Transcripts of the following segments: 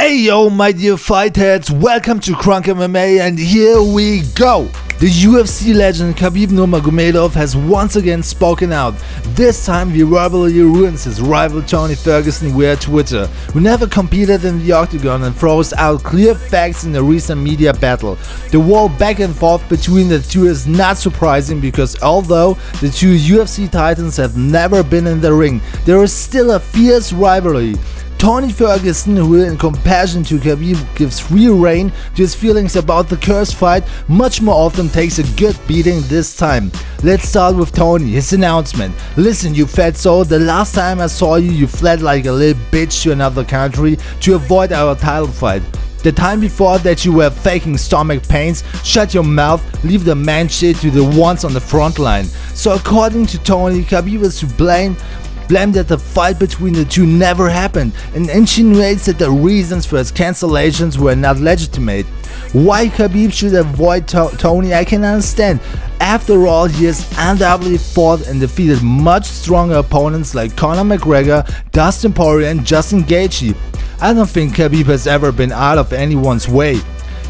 Hey yo, my dear fight heads, welcome to Crunk MMA and here we go! The UFC legend Khabib Nurmagomedov has once again spoken out. This time he verbally ruins his rival Tony Ferguson via Twitter, who never competed in the octagon and throws out clear facts in a recent media battle. The war back and forth between the two is not surprising because although the two UFC titans have never been in the ring, there is still a fierce rivalry. Tony Ferguson, who in comparison to Khabib gives free rein to his feelings about the cursed fight, much more often takes a good beating this time. Let's start with Tony, his announcement. Listen you fatso, the last time I saw you, you fled like a little bitch to another country to avoid our title fight. The time before that you were faking stomach pains, shut your mouth, leave the man shit to the ones on the front line. So according to Tony, Khabib is to blame blamed that the fight between the two never happened and insinuates that the reasons for his cancellations were not legitimate. Why Khabib should avoid to Tony I can understand. After all, he has undoubtedly fought and defeated much stronger opponents like Conor McGregor, Dustin Poirier and Justin Gaethje. I don't think Khabib has ever been out of anyone's way.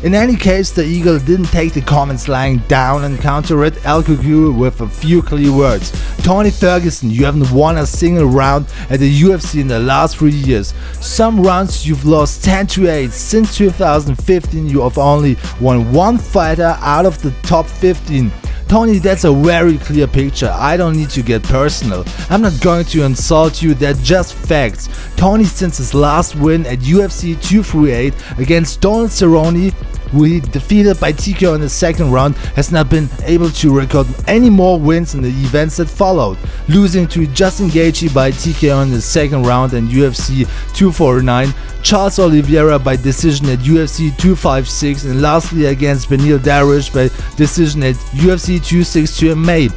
In any case, the Eagle didn't take the comments lying down and counter it El Cucuy with a few clear words. Tony Ferguson, you haven't won a single round at the UFC in the last 3 years. Some rounds you've lost 10 to 8. Since 2015 you have only won one fighter out of the top 15. Tony, that's a very clear picture. I don't need to get personal. I'm not going to insult you, they're just facts. Tony, since his last win at UFC 238 against Donald Cerrone, who he defeated by TKO in the second round, has not been able to record any more wins in the events that followed, losing to Justin Gaethje by TKO in the second round and UFC 249, Charles Oliveira by decision at UFC 256 and lastly against Beneil Dariush by decision at UFC 262 in May.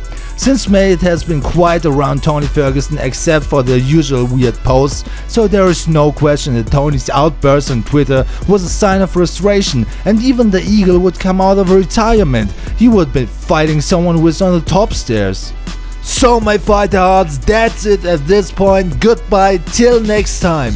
Since May it has been quiet around Tony Ferguson except for the usual weird posts, so there is no question that Tony's outburst on Twitter was a sign of frustration and even the Eagle would come out of retirement. He would be fighting someone who is on the top stairs. So my fighter hearts, that's it at this point, goodbye till next time.